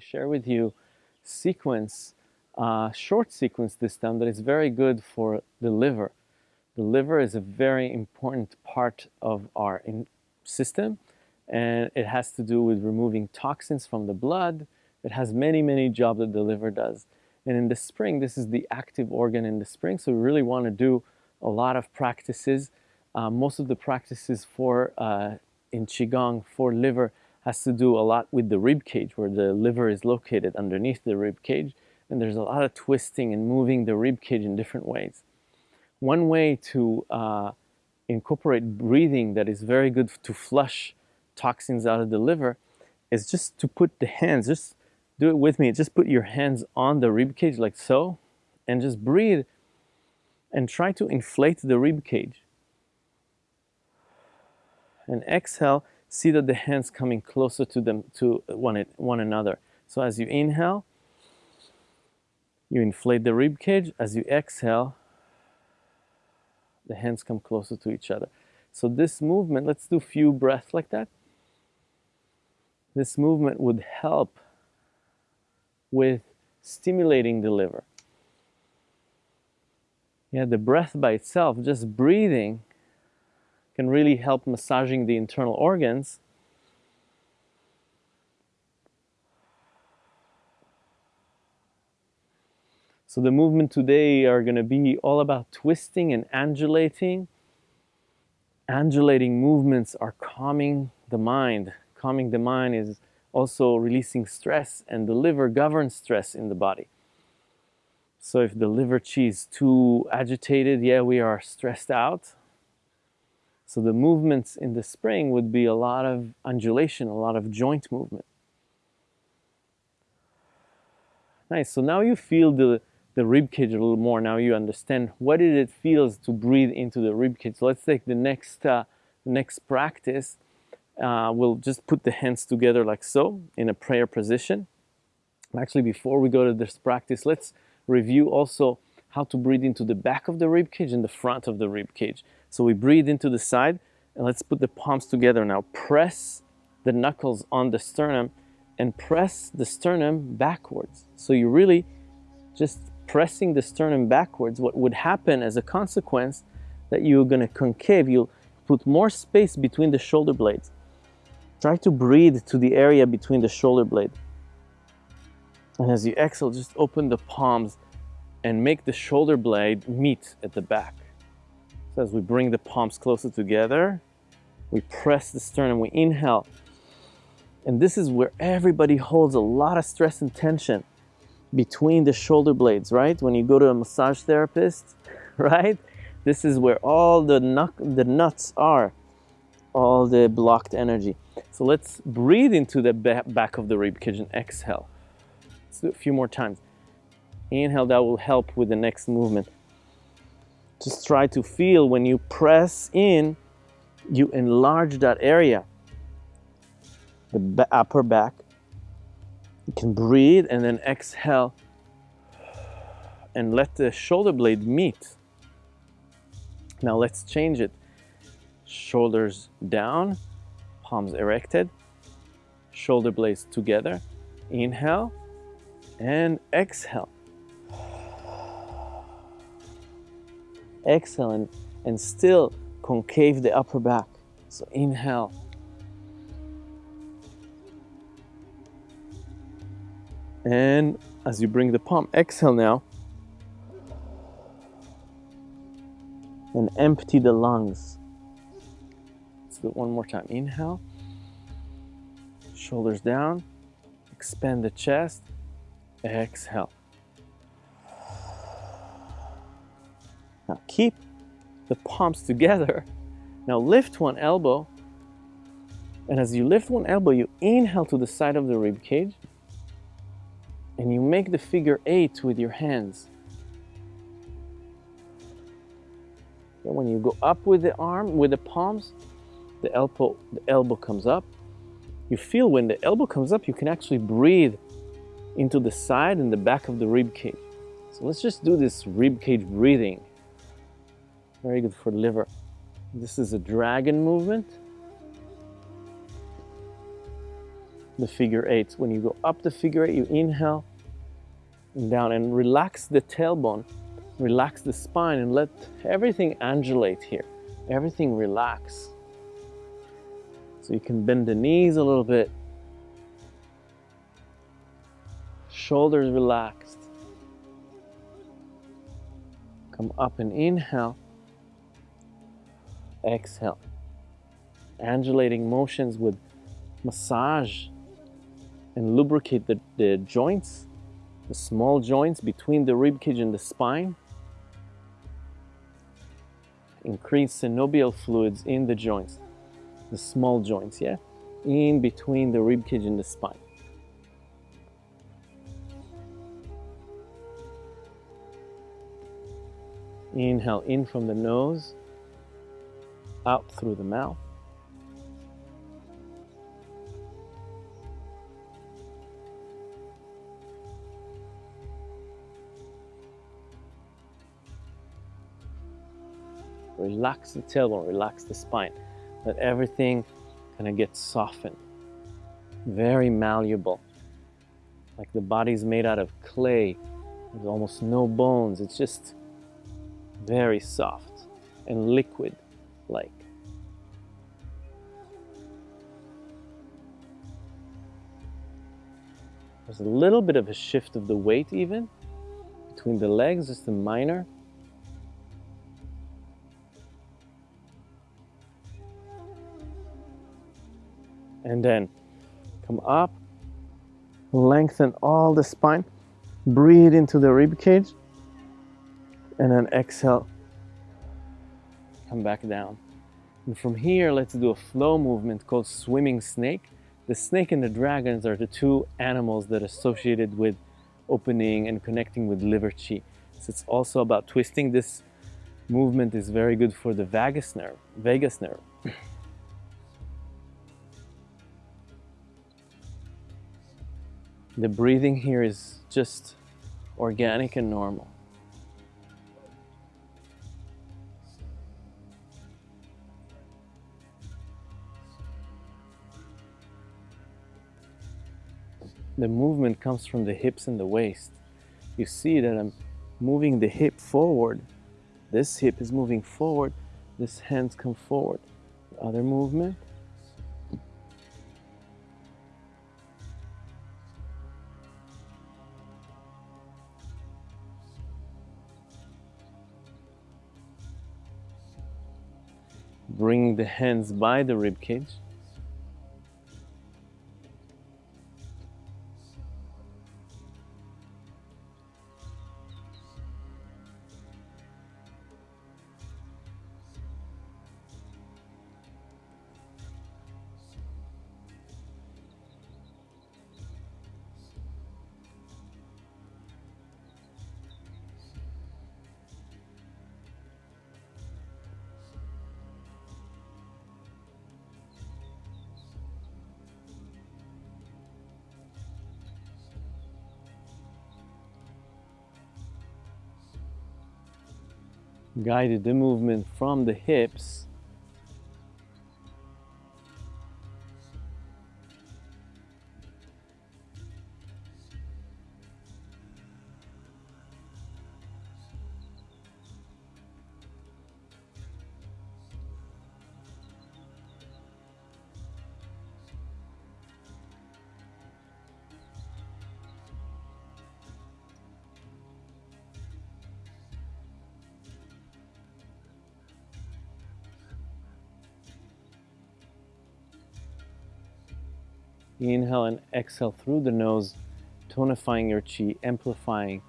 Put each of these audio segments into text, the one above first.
share with you sequence, uh, short sequence this time that is very good for the liver. The liver is a very important part of our system and it has to do with removing toxins from the blood. It has many, many jobs that the liver does. And in the spring, this is the active organ in the spring, so we really want to do a lot of practices. Uh, most of the practices for uh, in Qigong for liver has to do a lot with the rib cage, where the liver is located underneath the rib cage. And there's a lot of twisting and moving the rib cage in different ways. One way to uh, incorporate breathing that is very good to flush toxins out of the liver is just to put the hands, just do it with me, just put your hands on the rib cage like so, and just breathe and try to inflate the rib cage. And exhale, see that the hands coming closer to them to one, one another. So as you inhale, you inflate the rib cage. As you exhale, the hands come closer to each other. So this movement, let's do few breaths like that. This movement would help with stimulating the liver. Yeah, the breath by itself, just breathing, can really help massaging the internal organs. So the movement today are going to be all about twisting and undulating. Undulating movements are calming the mind. Calming the mind is also releasing stress and the liver governs stress in the body. So if the liver chi is too agitated, yeah, we are stressed out. So the movements in the spring would be a lot of undulation, a lot of joint movement. Nice, so now you feel the, the rib cage a little more. Now you understand what it feels to breathe into the rib cage. So let's take the next, uh, next practice uh, we'll just put the hands together like so in a prayer position. Actually, before we go to this practice, let's review also how to breathe into the back of the rib cage and the front of the rib cage. So we breathe into the side and let's put the palms together now. Press the knuckles on the sternum and press the sternum backwards. So you're really just pressing the sternum backwards. What would happen as a consequence that you're going to concave, you'll put more space between the shoulder blades. Try to breathe to the area between the shoulder blade. And as you exhale, just open the palms and make the shoulder blade meet at the back. So as we bring the palms closer together, we press the sternum, we inhale. And this is where everybody holds a lot of stress and tension between the shoulder blades, right? When you go to a massage therapist, right? This is where all the, nut, the nuts are, all the blocked energy. So let's breathe into the back of the rib cage and exhale. Let's do it a few more times. Inhale, that will help with the next movement. Just try to feel when you press in, you enlarge that area, the upper back. You can breathe and then exhale and let the shoulder blade meet. Now let's change it. Shoulders down, palms erected, shoulder blades together. Inhale and exhale. Exhale and, and still concave the upper back. So inhale. And as you bring the palm, exhale now. And empty the lungs Let's do it one more time. Inhale, shoulders down, expand the chest, exhale. Now keep the palms together. Now lift one elbow, and as you lift one elbow, you inhale to the side of the rib cage, and you make the figure eight with your hands. And when you go up with the arm, with the palms, the elbow, the elbow comes up. You feel when the elbow comes up, you can actually breathe into the side and the back of the rib cage. So let's just do this rib cage breathing. Very good for the liver. This is a dragon movement. the figure eight. When you go up the figure eight, you inhale and down and relax the tailbone, relax the spine and let everything undulate here. Everything relax. So you can bend the knees a little bit. Shoulders relaxed. Come up and inhale. Exhale. Undulating motions with massage and lubricate the, the joints, the small joints between the rib cage and the spine. Increase synovial fluids in the joints, the small joints, yeah? In between the rib cage and the spine. Inhale in from the nose, out through the mouth. Relax the tailbone, relax the spine. Let everything kind of get softened. Very malleable. Like the body's made out of clay. There's almost no bones. It's just very soft and liquid like. There's a little bit of a shift of the weight even between the legs, just a minor. and then come up, lengthen all the spine, breathe into the rib cage, and then exhale, come back down. And from here, let's do a flow movement called swimming snake. The snake and the dragons are the two animals that are associated with opening and connecting with liver chi. So it's also about twisting. This movement is very good for the vagus nerve, vagus nerve. The breathing here is just organic and normal. The movement comes from the hips and the waist. You see that I'm moving the hip forward. This hip is moving forward. This hands come forward. The other movement. Bring the hands by the rib cage. Guided the movement from the hips Inhale and exhale through the nose, tonifying your chi, amplifying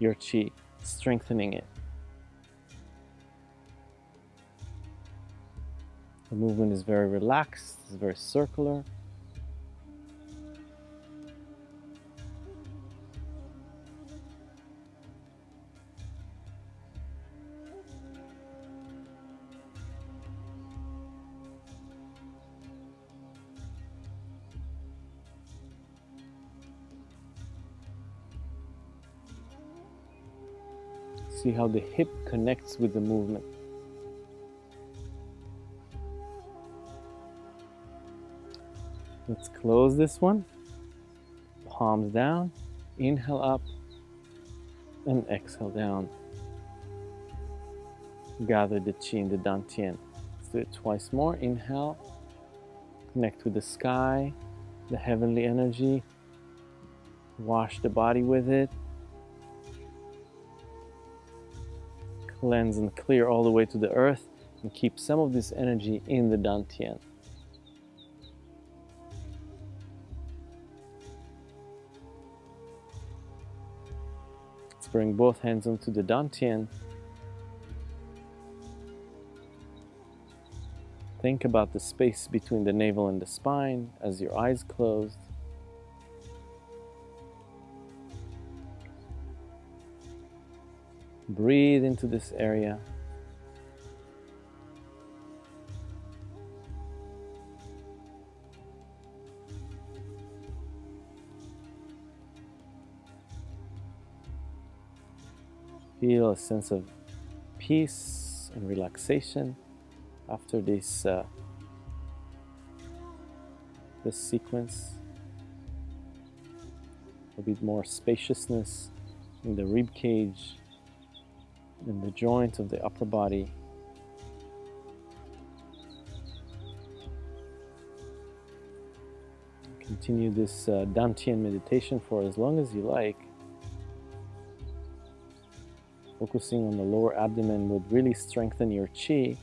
your chi, strengthening it. The movement is very relaxed, it's very circular. See how the hip connects with the movement. Let's close this one. palms down, inhale up, and exhale down. Gather the chi in the dantian. Let's do it twice more. Inhale, connect with the sky, the heavenly energy. Wash the body with it. Cleanse and clear all the way to the earth and keep some of this energy in the dantian. Let's bring both hands onto the dantian. Think about the space between the navel and the spine as your eyes closed. Breathe into this area. Feel a sense of peace and relaxation after this uh, this sequence. A bit more spaciousness in the rib cage, in the joints of the upper body. Continue this uh, Dantian meditation for as long as you like. Focusing on the lower abdomen would really strengthen your chi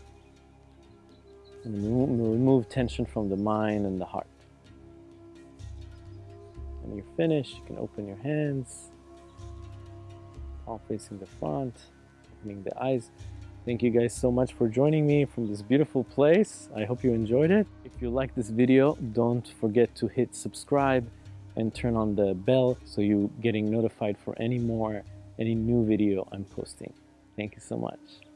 and remove tension from the mind and the heart. When you're finished, you can open your hands, palm facing the front, opening the eyes. Thank you guys so much for joining me from this beautiful place. I hope you enjoyed it. If you like this video, don't forget to hit subscribe and turn on the bell so you're getting notified for any more, any new video I'm posting. Thank you so much.